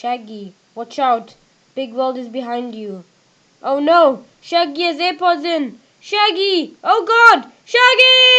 Shaggy, watch out! Big world is behind you. Oh no! Shaggy has AirPods in! Shaggy! Oh god! Shaggy!